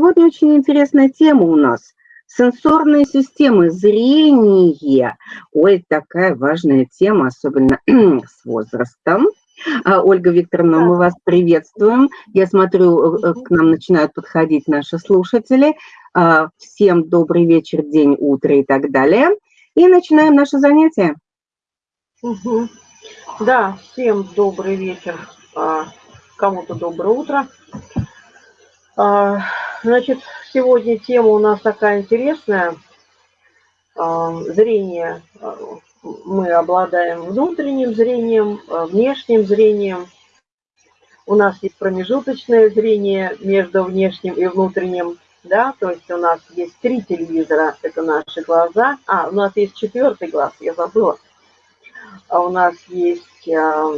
сегодня очень интересная тема у нас. Сенсорные системы, зрение. Ой, такая важная тема, особенно с возрастом. А, Ольга Викторовна, мы вас приветствуем. Я смотрю, э, к нам начинают подходить наши слушатели. А, всем добрый вечер, день, утро и так далее. И начинаем наше занятие. Да, всем добрый вечер, а, кому-то доброе утро. Значит, сегодня тема у нас такая интересная. Зрение мы обладаем внутренним зрением, внешним зрением. У нас есть промежуточное зрение между внешним и внутренним, да, то есть у нас есть три телевизора, это наши глаза. А, у нас есть четвертый глаз, я забыла. А у нас есть а,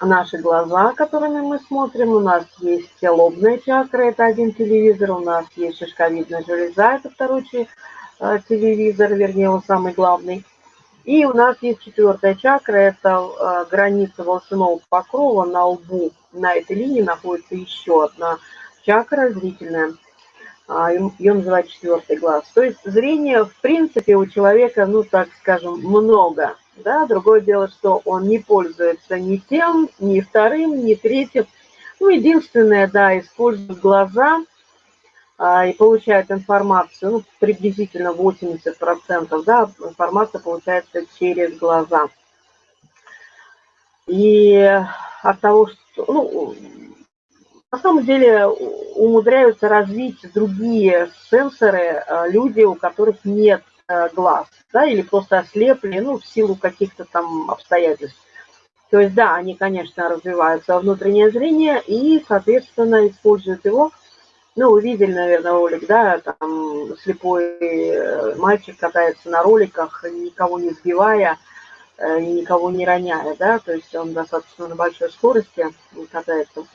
наши глаза, которыми мы смотрим, у нас есть лобная чакра, это один телевизор, у нас есть шишковидная железа, это второй э, телевизор, вернее, он самый главный. И у нас есть четвертая чакра, это э, граница волосяного покрова на лбу. На этой линии находится еще одна чакра зрительная. А, Ее называют четвертый глаз. То есть зрение, в принципе, у человека, ну, так скажем, много. Да? Другое дело, что он не пользуется ни тем, ни вторым, ни третьим. Ну, единственное, да, использует глаза – а, и получают информацию, ну, приблизительно 80%, да, информация получается через глаза. И от того, что, ну, на самом деле умудряются развить другие сенсоры а, люди, у которых нет глаз, да, или просто ослепли, ну, в силу каких-то там обстоятельств. То есть, да, они, конечно, развиваются внутреннее зрение и, соответственно, используют его – ну, видели, наверное, ролик, да, там слепой э, мальчик катается на роликах, никого не сбивая э, и никого не роняя, да, то есть он достаточно на большой скорости катается.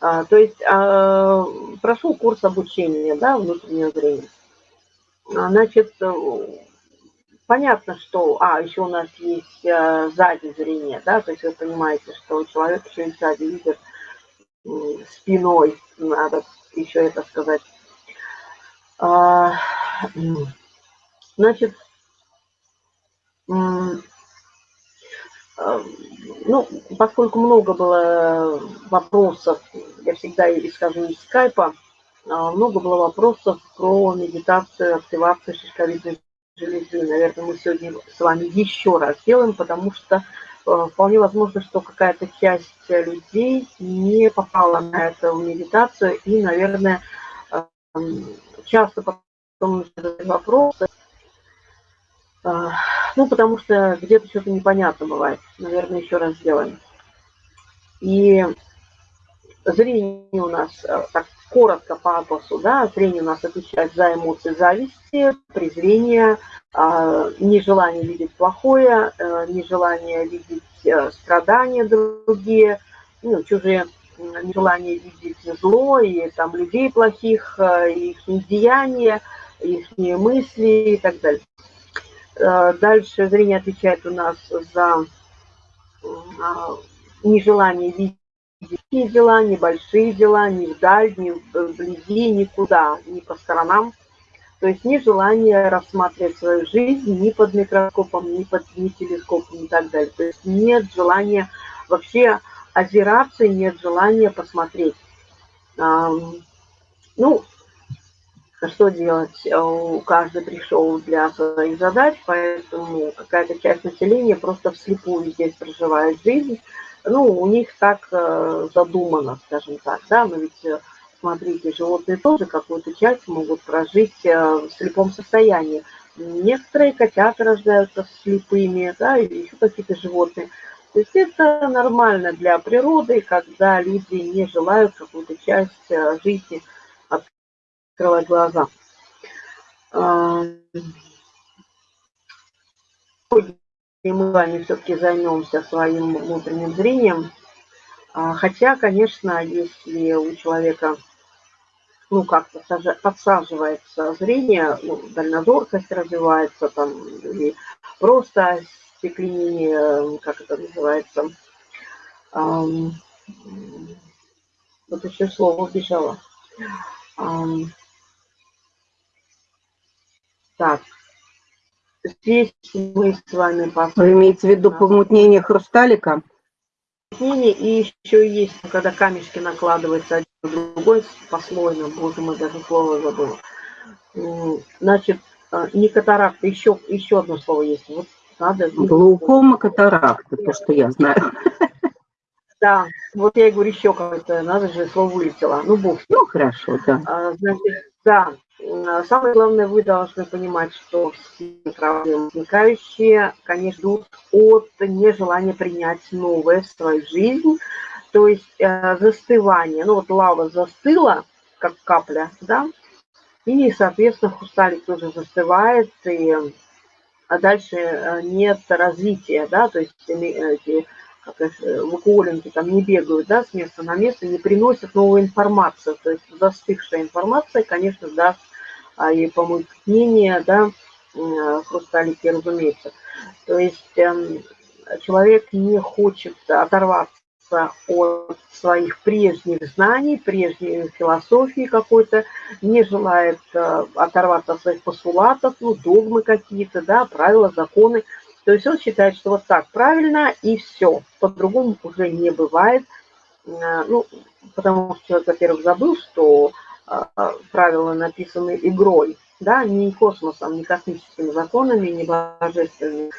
А, то есть а, прошел курс обучения, да, внутреннего зрения. А, значит, э, понятно, что, а, еще у нас есть сзади зрение, да, то есть вы понимаете, что человек еще и сзади видит спиной, надо еще это сказать. А, значит, а, ну, поскольку много было вопросов, я всегда скажу из скайпа, много было вопросов про медитацию, активацию шишковидной железы. Наверное, мы сегодня с вами еще раз сделаем, потому что Э, вполне возможно, что какая-то часть людей не попала на эту медитацию и, наверное, эм, часто потом задают вопросы, э, ну, потому что где-то что-то непонятно бывает. Наверное, еще раз сделаем. И зрение у нас, э, так коротко по атласу, да, зрение у нас отвечает за эмоции зависти, презрения, а, нежелание видеть плохое, э, нежелание видеть э, страдания другие, ну, чужие, нежелание видеть зло и там людей плохих, их деяния, их мысли и так далее. Дальше зрение отвечает у нас за нежелание видеть великие дела, небольшие дела, ни вдаль, ни вблизи, никуда, ни по сторонам. То есть ни желание рассматривать свою жизнь ни под микроскопом, ни под ни телескопом и так далее. То есть нет желания вообще озираться, нет желания посмотреть. Ну, что делать? У каждого пришел для своих задач, поэтому какая-то часть населения просто вслепую здесь проживает жизнь. Ну, у них так э, задумано, скажем так, да, но ведь э, смотрите, животные тоже какую-то часть могут прожить э, в слепом состоянии. Некоторые котята рождаются слепыми, да, или еще какие-то животные. То есть это нормально для природы, когда люди не желают какую-то часть жизни открывать глаза и мы вами все-таки займемся своим внутренним зрением. А, хотя, конечно, если у человека ну, как-то подсаживается зрение, ну, дальнозоркость развивается, там, или просто стекление, как это называется, вот еще слово убежало. Так, здесь мы с вами посмотрим. Вы имеете в виду помутнение хрусталика? И еще есть, когда камешки накладываются один на другой послойно, боже мой, даже слово забыла. Значит, а, не катаракта, еще, еще одно слово есть. Вот надо... Глаукома катаракта, то, что я знаю. Да, вот я и говорю, еще какое-то, надо же, слово вылетело. Ну, бог. Ну, хорошо, да. А, значит, да, самое главное, вы должны понимать, что все проблемы возникающие, конечно, идут от нежелания принять новое в свою жизнь, то есть э, застывание. Ну, вот лава застыла, как капля, да, и, соответственно, хрусталик тоже застывает, и а дальше э, нет развития, да, то есть эти как вакуоленки там не бегают, да, с места на место, не приносят новую информацию, то есть застывшая информация, конечно, даст а, и помутнение, да, хрусталики, разумеется. То есть эм, человек не хочет оторваться от своих прежних знаний, прежней философии какой-то, не желает э, оторваться от своих постулатов, ну, догмы какие-то, да, правила, законы. То есть он считает, что вот так правильно и все. По-другому уже не бывает. Э, ну, потому что человек, во-первых, забыл, что э, правила написаны игрой, да, не космосом, не космическими законами, не божественными,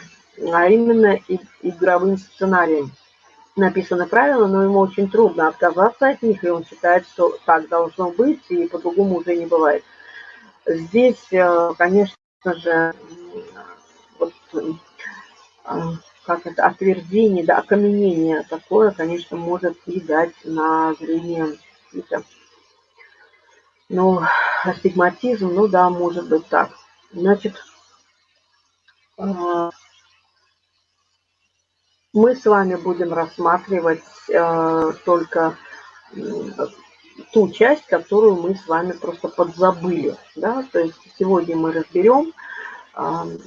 а именно игровым сценарием написаны правила, но ему очень трудно отказаться от них, и он считает, что так должно быть, и по-другому уже не бывает. Здесь, э, конечно же, вот, как это, отвердение, да, окаменение такое, конечно, может дать на зрение какие-то, ну, астигматизм, ну да, может быть так. Значит, мы с вами будем рассматривать э, только ту часть, которую мы с вами просто подзабыли. Да? То есть сегодня мы разберем, э,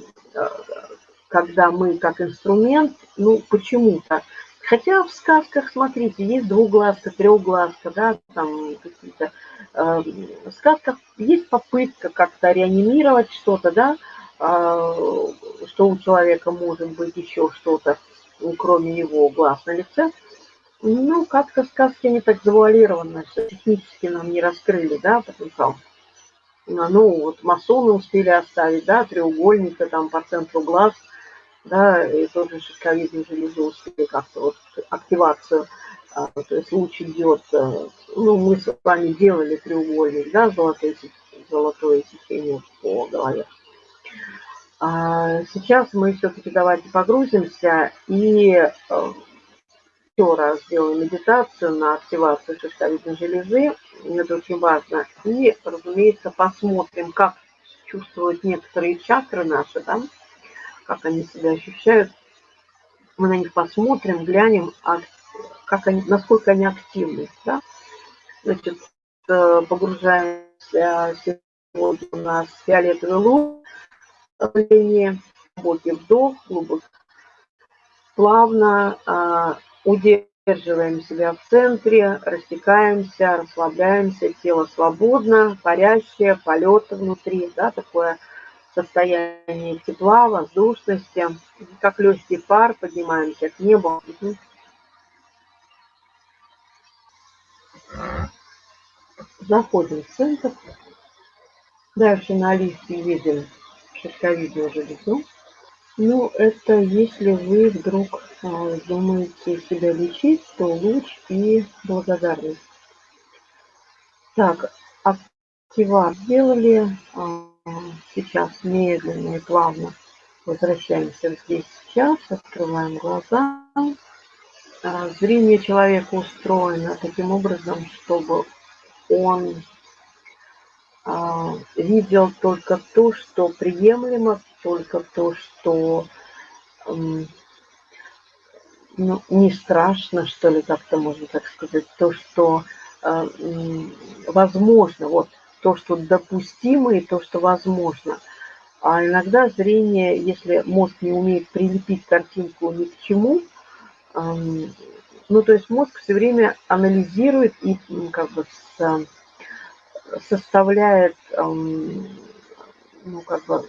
когда мы как инструмент, ну почему-то, хотя в сказках, смотрите, есть двуглазка, трехглазка, да, там какие-то, э, в сказках есть попытка как-то реанимировать что-то, да, э, что у человека может быть еще что-то кроме его глаз на лице, ну, как-то сказки не так завуалированы, что технически нам не раскрыли, да, потенциал. Ну, вот масоны успели оставить, да, треугольника там по центру глаз, да, и тоже шишковидную железу успели как-то вот активацию, а, то есть луч идет, э, ну, мы с вами делали треугольник, да, золотое, золотое сечение по голове. А, сейчас мы все-таки давайте погрузимся и э, еще раз сделаем медитацию на активацию шишковидной железы. Это очень важно. И, разумеется, посмотрим, как чувствуют некоторые чакры наши, да, как они себя ощущают. Мы на них посмотрим, глянем, а как они, насколько они активны. Да? Значит, э, погружаемся сегодня у нас фиолетовый луч давление, глубокий вдох, глубокий, плавно а, удерживаем себя в центре, растекаемся, расслабляемся, тело свободно, парящее, полет внутри, да, такое состояние тепла, воздушности, как легкий пар, поднимаемся к небу. Заходим в центр. Дальше на листе видим шишковидную железу. Ну, это если вы вдруг а, думаете себя лечить, то луч и благодарность. Так, активат сделали. А, сейчас медленно и плавно возвращаемся здесь сейчас, открываем глаза. А, зрение человека устроено таким образом, чтобы он а, видел только то, что приемлемо, только то, что ну, не страшно, что ли, как-то можно так сказать, то, что э, возможно, вот то, что допустимо и то, что возможно. А иногда зрение, если мозг не умеет прилепить картинку ни к чему, ну, то есть мозг все время анализирует и как бы составляет ну, как бы,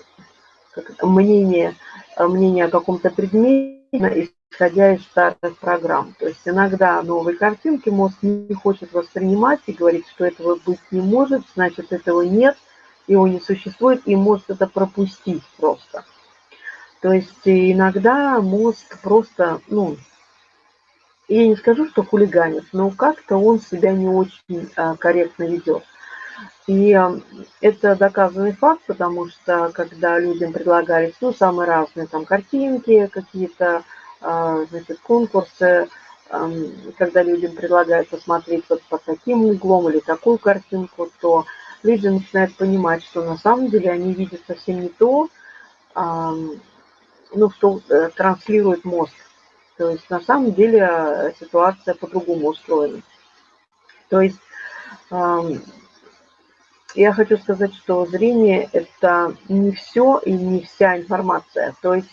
мнение, мнение о каком-то предмете, исходя из старых программ. То есть иногда новые картинки мозг не хочет воспринимать и говорит, что этого быть не может, значит этого нет, его не существует, и может это пропустить просто. То есть иногда мозг просто, ну, я не скажу, что хулиганит, но как-то он себя не очень а, корректно ведет. И а, это доказанный факт, потому что когда людям предлагались, ну, самые разные там картинки, какие-то, значит, конкурсы, а, когда людям предлагают посмотреть вот под таким углом или такую картинку, то люди начинают понимать, что на самом деле они видят совсем не то, а, ну, что э, транслирует мозг. То есть на самом деле э, ситуация по-другому устроена. То есть я хочу сказать, что зрение – это не все и не вся информация. То есть,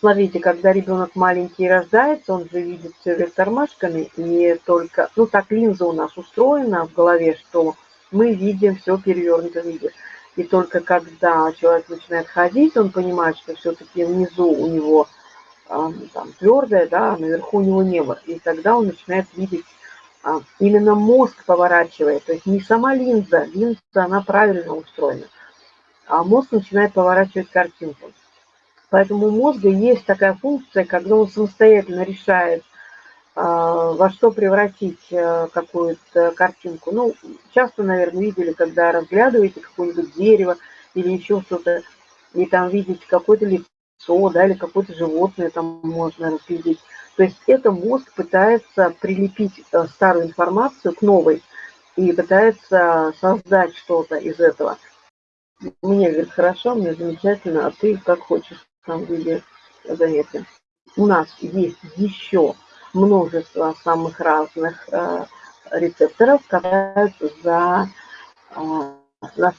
смотрите, когда ребенок маленький рождается, он же видит все вверх тормашками, и только, ну так линза у нас устроена в голове, что мы видим все в перевернутом виде. И только когда человек начинает ходить, он понимает, что все-таки внизу у него там, твердое, да, а наверху у него небо. И тогда он начинает видеть а, именно мозг поворачивает, то есть не сама линза, линза, она правильно устроена, а мозг начинает поворачивать картинку. Поэтому у мозга есть такая функция, когда он самостоятельно решает, а, во что превратить э, какую-то картинку. Ну, часто, наверное, видели, когда разглядываете какое-нибудь дерево или еще что-то, и там видите какое-то лицо, да, или какое-то животное там можно разглядеть. То есть это мозг пытается прилепить э, старую информацию к новой и пытается создать что-то из этого. Мне, говорит, хорошо, мне замечательно, а ты как хочешь там виде занятия. У нас есть еще множество самых разных э, рецепторов, которые за э,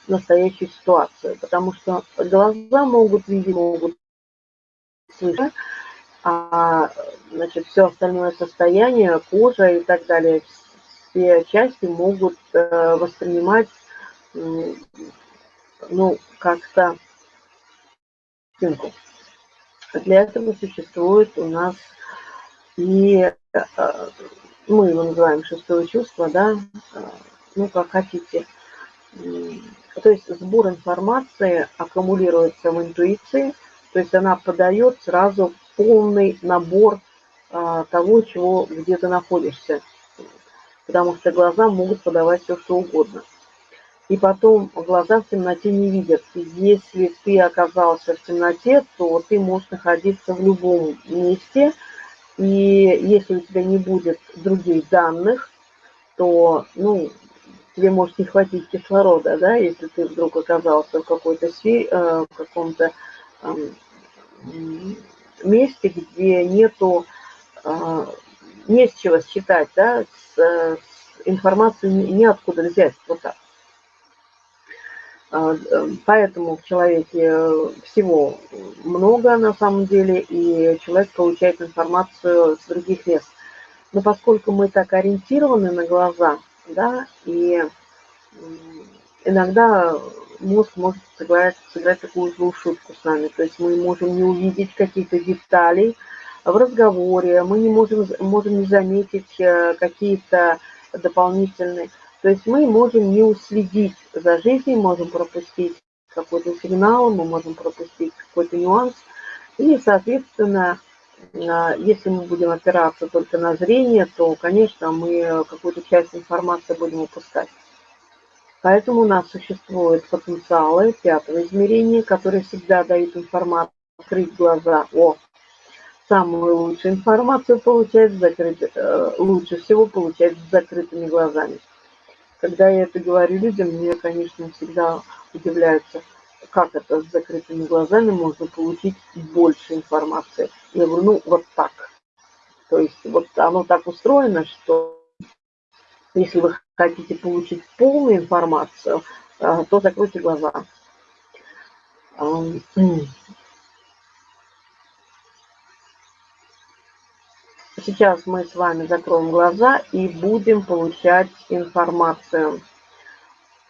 настоящую ситуацию, потому что глаза могут видеть, могут слышать, а значит, все остальное состояние, кожа и так далее, все части могут э, воспринимать, ну, как-то Для этого существует у нас и э, мы его называем шестое чувство, да, э, ну, как хотите. То есть сбор информации аккумулируется в интуиции, то есть она подает сразу полный набор а, того, чего, где ты находишься. Потому что глаза могут подавать все, что угодно. И потом глаза в темноте не видят. И если ты оказался в темноте, то ты можешь находиться в любом месте. И если у тебя не будет других данных, то, ну, тебе может не хватить кислорода, да, если ты вдруг оказался в какой-то сфере, э, в каком-то месте, где нету, а, не с чего считать, да, с, с информацию неоткуда взять, вот так. А, поэтому в человеке всего много на самом деле, и человек получает информацию с других мест. Но поскольку мы так ориентированы на глаза, да, и иногда мозг может сыграть, сыграть такую злую шутку с нами. То есть мы можем не увидеть каких-то деталей в разговоре, мы не можем, можем не заметить э, какие-то дополнительные. То есть мы можем не уследить за жизнью, можем пропустить какой-то сигнал, мы можем пропустить какой-то нюанс. И, соответственно, э, если мы будем опираться только на зрение, то, конечно, мы какую-то часть информации будем упускать. Поэтому у нас существуют потенциалы пятого измерения, которые всегда дают информацию, открыть глаза. О, самую лучшую информацию получать закрыть, э, лучше всего получать с закрытыми глазами. Когда я это говорю людям, мне, конечно, всегда удивляются, как это с закрытыми глазами можно получить больше информации. Я говорю, ну, вот так. То есть вот оно так устроено, что если вы хотите получить полную информацию, э, то закройте глаза. Сейчас мы с вами закроем глаза и будем получать информацию.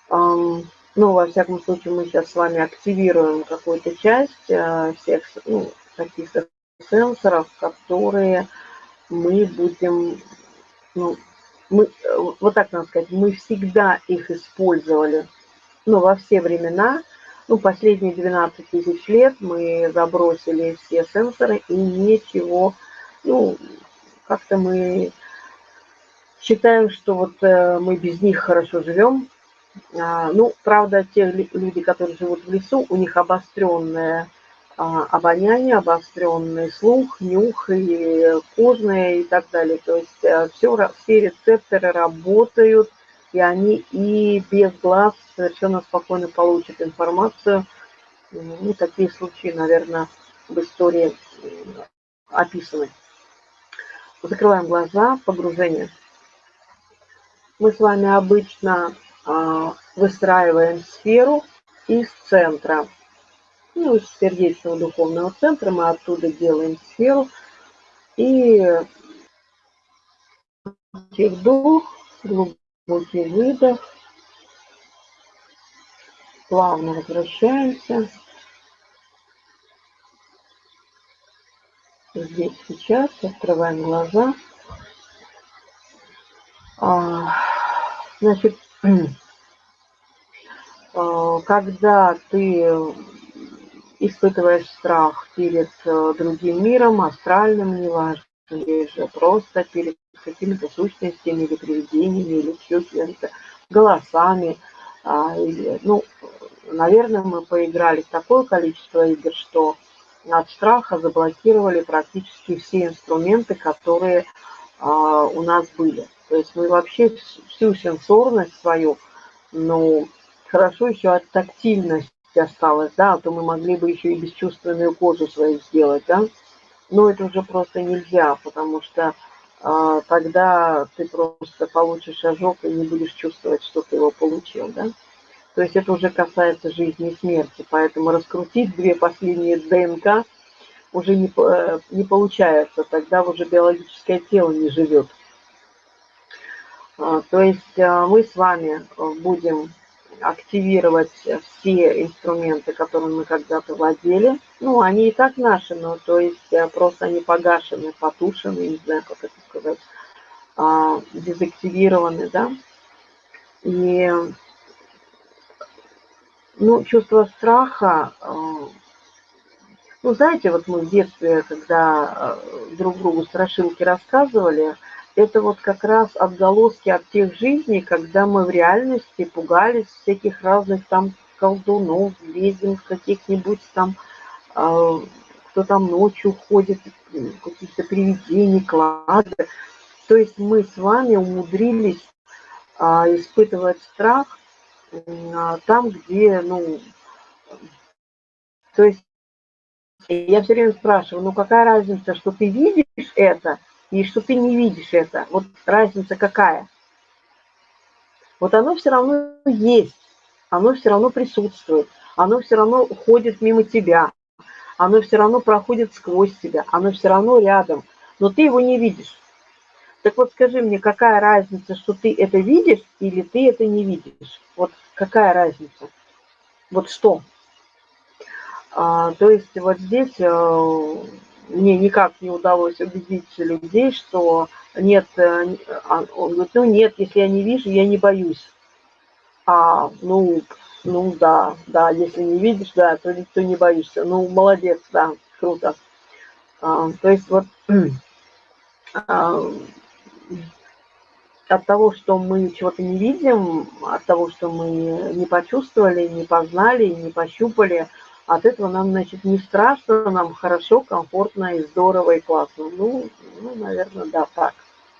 Ну, во всяком случае, мы сейчас с вами активируем какую-то часть э, всех ну, каких-то сенсоров, которые мы будем, ну, мы, э, вот так надо сказать, мы всегда их использовали, ну, во все времена, ну, последние 12 тысяч лет мы забросили все сенсоры и ничего, ну, как-то мы считаем, что вот э, мы без них хорошо живем, а, ну, правда, те люди, которые живут в лесу, у них обостренное а, обоняние, обостренный слух, нюх и кожное и так далее. То есть э, все, все рецепторы работают, и они и без глаз совершенно спокойно получат информацию. Ну, такие случаи, наверное, в истории описаны. Закрываем глаза, погружение. Мы с вами обычно а, выстраиваем сферу из центра. Ну, из сердечного духовного центра мы оттуда делаем сферу. И вдох, глубокий выдох. Плавно возвращаемся. Здесь сейчас открываем глаза. А, значит, Э, когда ты испытываешь страх перед э, другим миром, астральным, неважно, или же просто перед какими-то сущностями или привидениями, или чувствами, голосами, а, или, ну, наверное, мы поиграли в такое количество игр, что от страха заблокировали практически все инструменты, которые а, у нас были. То есть мы вообще всю сенсорность свою, ну, хорошо еще от тактильности осталось, да, а то мы могли бы еще и бесчувственную кожу свою сделать, да. Но это уже просто нельзя, потому что а, тогда ты просто получишь ожог и не будешь чувствовать, что ты его получил, да. То есть это уже касается жизни и смерти, поэтому раскрутить две последние ДНК уже не, э, не получается, тогда уже биологическое тело не живет. А, то есть а, мы с вами будем активировать все инструменты, которыми мы когда-то владели. Ну, они и так наши, но то есть э, просто они погашены, потушены, не знаю, как это сказать, а, дезактивированы, да. И, ну, чувство страха, э, ну, знаете, вот мы в детстве, когда э, друг другу страшилки рассказывали, это вот как раз отголоски от тех жизней, когда мы в реальности пугались всяких разных там колдунов, ведьм, каких-нибудь там, э, кто там ночью ходит, каких-то привидений, клады. То есть мы с вами умудрились испытывать страх там, где, ну, то есть я все время спрашиваю, ну какая разница, что ты видишь это, и что ты не видишь это. Вот разница какая? Вот оно все равно есть, оно все равно присутствует, оно все равно уходит мимо тебя, оно все равно проходит сквозь тебя, оно все равно рядом, но ты его не видишь. Так вот скажи мне, какая разница, что ты это видишь или ты это не видишь? Вот какая разница? Вот что? А, то есть вот здесь э, мне никак не удалось убедить людей, что нет, э, а, он говорит, ну нет, если я не вижу, я не боюсь. А, ну, ну да, да, если не видишь, да, то, то не боишься. Ну, молодец, да, круто. А, то есть вот а, от того, что мы чего-то не видим, от того, что мы не почувствовали, не познали, не пощупали, от этого нам, значит, не страшно, нам хорошо, комфортно и здорово, и классно. Ну, ну наверное, да, так,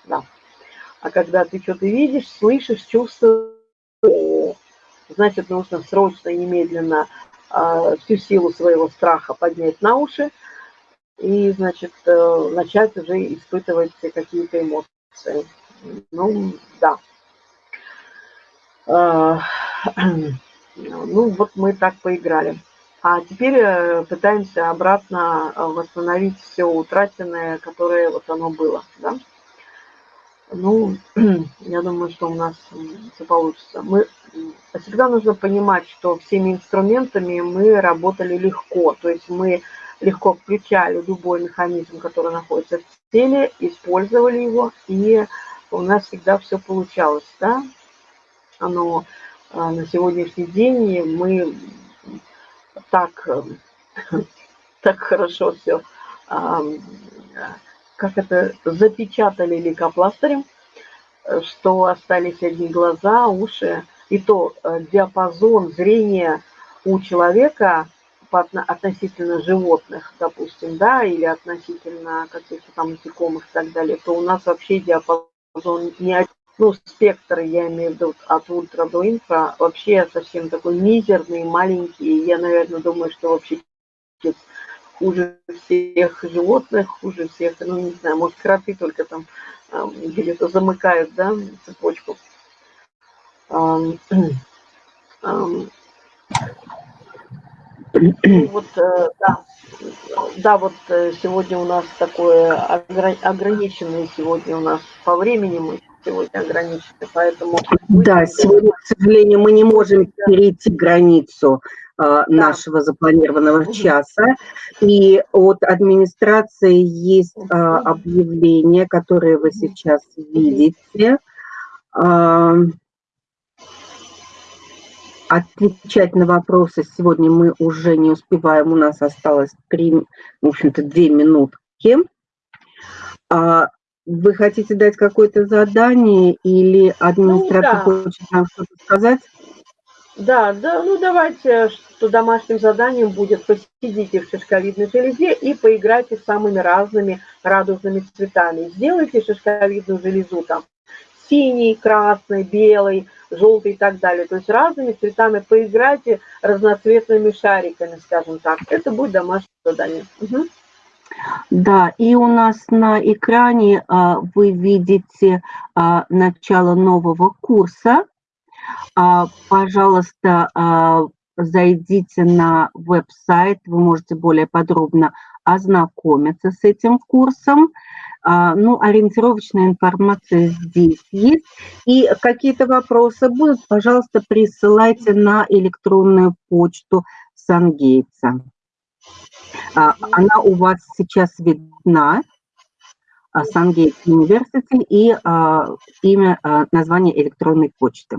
да. А когда ты что-то видишь, слышишь, чувствуешь, значит, нужно срочно и немедленно э, всю силу своего страха поднять на уши и, значит, э, начать уже испытывать какие-то эмоции. Ну, да. Э, ну, вот мы так поиграли. А теперь э, пытаемся обратно э, восстановить все утраченное, которое вот оно было. Да? Ну, я думаю, что у нас все получится. Мы всегда нужно понимать, что всеми инструментами мы работали легко. То есть мы легко включали любой механизм, который находится в теле, использовали его, и у нас всегда все получалось, да. Оно а, на сегодняшний день мы так, так хорошо все, как это, запечатали лейкопластырем, что остались одни глаза, уши, и то э, диапазон зрения у человека относительно животных, допустим, да, или относительно каких-то там насекомых и так далее, то у нас вообще диапазон не ну, спектр, я имею в виду от ультра до инфра, вообще совсем такой мизерный, маленький. Я, наверное, думаю, что вообще хуже всех животных, хуже всех, ну, не знаю, может, кроты только там где-то замыкают, да, цепочку. Вот, э, да, да, вот э, сегодня у нас такое ограниченное сегодня у нас по времени мы сегодня ограничены, поэтому... Да, сегодня, к сожалению, мы не можем перейти границу а, нашего запланированного часа. И от администрации есть объявление, которое вы сейчас видите. Отвечать на вопросы сегодня мы уже не успеваем. У нас осталось три, в общем-то, две минутки. А вы хотите дать какое-то задание или администратор ну, да. хочет нам что-то сказать? Да, да, ну давайте, что домашним заданием будет посидите в шишковидной железе и поиграйте с самыми разными радужными цветами. Сделайте шишковидную железу там синий, красный, белый, желтый и так далее. То есть разными цветами поиграйте разноцветными шариками, скажем так. Это будет домашнее задание. Угу. Да, и у нас на экране а, вы видите а, начало нового курса. А, пожалуйста, а, зайдите на веб-сайт, вы можете более подробно ознакомиться с этим курсом. А, ну, ориентировочная информация здесь есть. И какие-то вопросы будут, пожалуйста, присылайте на электронную почту Сангейтса. Она у вас сейчас видна. Сангейт University и имя, название электронной почты.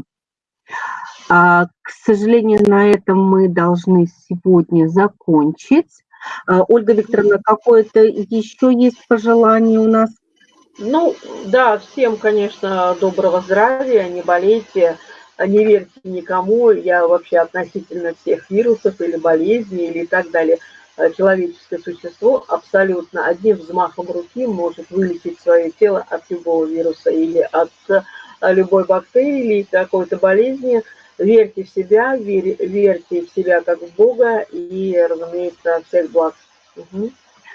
К сожалению, на этом мы должны сегодня закончить. А, Ольга Викторовна, какое-то еще есть пожелание у нас? Ну, да, всем, конечно, доброго здравия, не болейте, не верьте никому. Я вообще относительно всех вирусов или болезней или так далее. Э, человеческое существо абсолютно одним взмахом руки может вылечить свое тело от любого вируса или от э, любой бактерии или какой-то болезни – верьте в себя, верь, верьте в себя как в Бога и, разумеется, всех благ. Угу.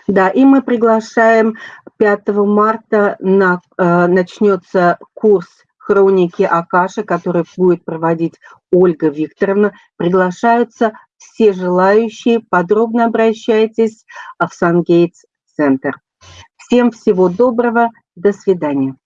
Да, и мы приглашаем 5 марта на, э, начнется курс хроники Акаши, который будет проводить Ольга Викторовна. Приглашаются все желающие. Подробно обращайтесь в Сангейтс Центр. Всем всего доброго. До свидания.